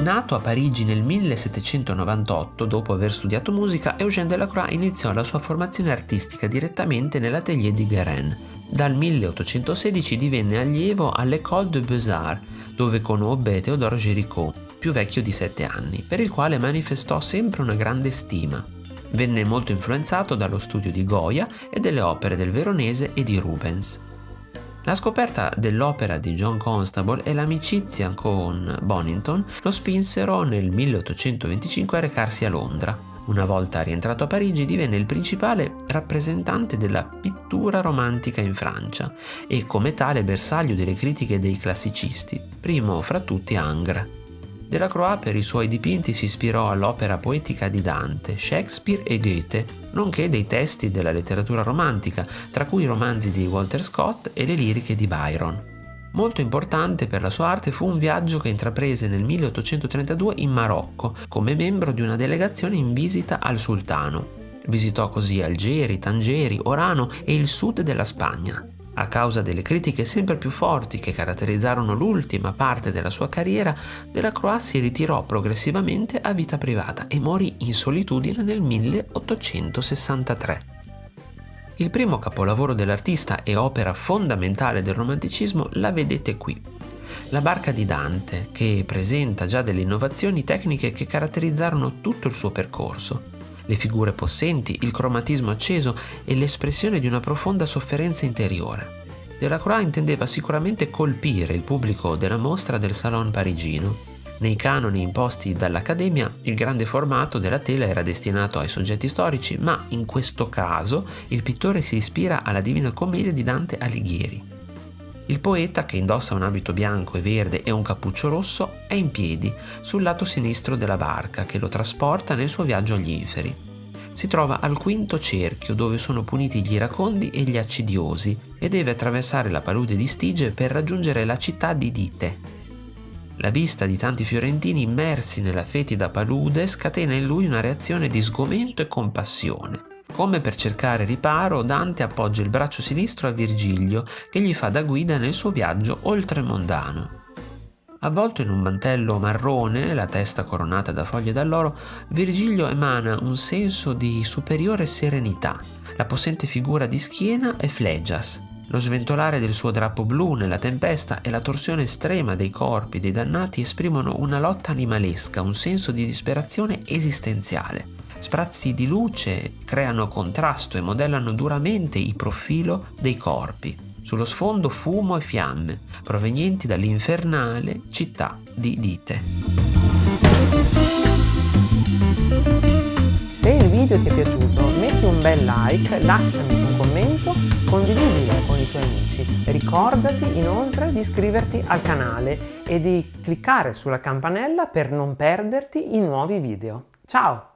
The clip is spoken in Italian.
Nato a Parigi nel 1798, dopo aver studiato musica, Eugène Delacroix iniziò la sua formazione artistica direttamente nell'atelier di Guérin. Dal 1816 divenne allievo all'École de Beaux-Arts, dove conobbe Teodoro Géricault, più vecchio di sette anni, per il quale manifestò sempre una grande stima. Venne molto influenzato dallo studio di Goya e delle opere del Veronese e di Rubens. La scoperta dell'opera di John Constable e l'amicizia con Bonington lo spinsero nel 1825 a recarsi a Londra. Una volta rientrato a Parigi divenne il principale rappresentante della pittura romantica in Francia e come tale bersaglio delle critiche dei classicisti, primo fra tutti Ingres. Delacroix per i suoi dipinti si ispirò all'opera poetica di Dante, Shakespeare e Goethe, nonché dei testi della letteratura romantica, tra cui i romanzi di Walter Scott e le liriche di Byron. Molto importante per la sua arte fu un viaggio che intraprese nel 1832 in Marocco come membro di una delegazione in visita al sultano. Visitò così Algeri, Tangeri, Orano e il sud della Spagna. A causa delle critiche sempre più forti che caratterizzarono l'ultima parte della sua carriera, Delacroix si ritirò progressivamente a vita privata e morì in solitudine nel 1863. Il primo capolavoro dell'artista e opera fondamentale del romanticismo la vedete qui. La barca di Dante, che presenta già delle innovazioni tecniche che caratterizzarono tutto il suo percorso le figure possenti, il cromatismo acceso e l'espressione di una profonda sofferenza interiore. Delacroix intendeva sicuramente colpire il pubblico della mostra del Salon parigino. Nei canoni imposti dall'Accademia, il grande formato della tela era destinato ai soggetti storici, ma in questo caso il pittore si ispira alla Divina Commedia di Dante Alighieri. Il poeta, che indossa un abito bianco e verde e un cappuccio rosso, è in piedi sul lato sinistro della barca che lo trasporta nel suo viaggio agli inferi. Si trova al quinto cerchio dove sono puniti gli iracondi e gli accidiosi e deve attraversare la palude di Stige per raggiungere la città di Dite. La vista di tanti fiorentini immersi nella fetida palude scatena in lui una reazione di sgomento e compassione come per cercare riparo, Dante appoggia il braccio sinistro a Virgilio, che gli fa da guida nel suo viaggio oltremondano. Avvolto in un mantello marrone, la testa coronata da foglie d'alloro, Virgilio emana un senso di superiore serenità. La possente figura di schiena è Flegias. Lo sventolare del suo drappo blu nella tempesta e la torsione estrema dei corpi dei dannati esprimono una lotta animalesca, un senso di disperazione esistenziale. Sprazzi di luce creano contrasto e modellano duramente il profilo dei corpi. Sullo sfondo fumo e fiamme, provenienti dall'infernale città di Dite. Se il video ti è piaciuto metti un bel like, lasciami un commento, condividilo con i tuoi amici. Ricordati inoltre di iscriverti al canale e di cliccare sulla campanella per non perderti i nuovi video. Ciao!